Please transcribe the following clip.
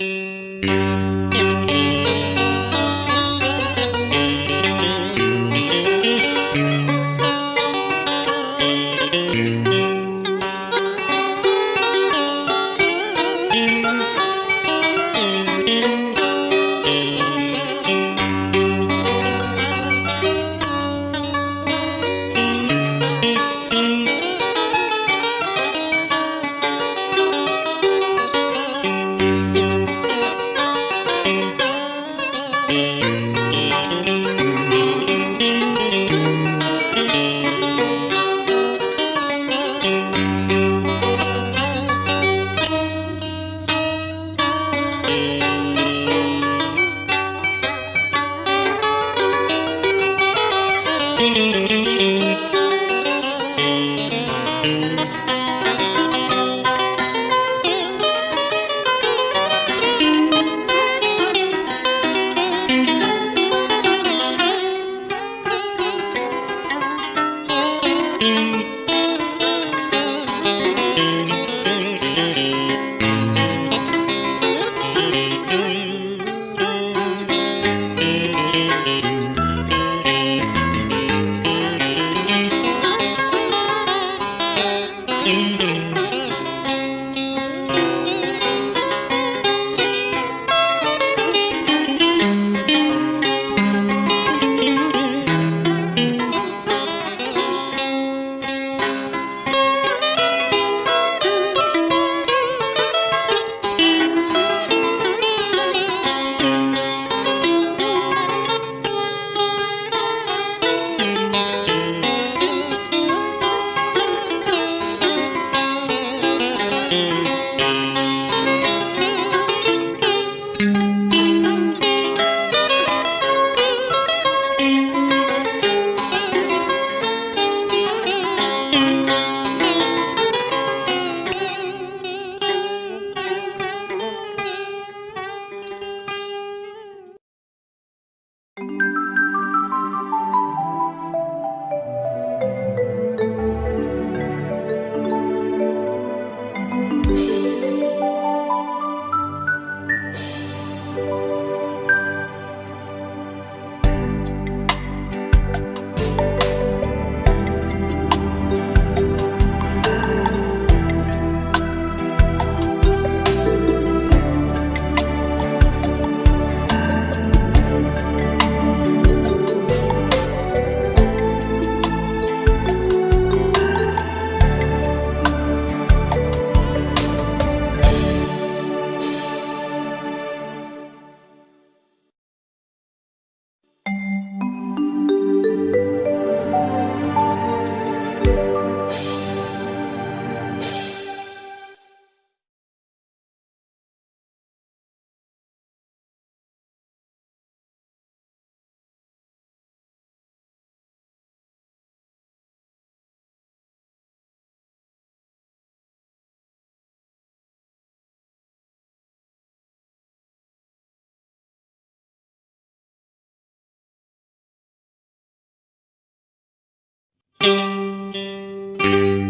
Música Música